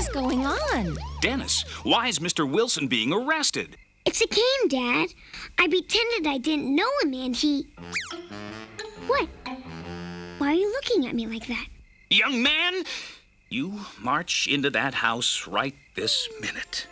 is going on? Dennis, why is Mr. Wilson being arrested? It's a game, Dad. I pretended I didn't know him and he. What? Why are you looking at me like that? Young man, you march into that house right this minute.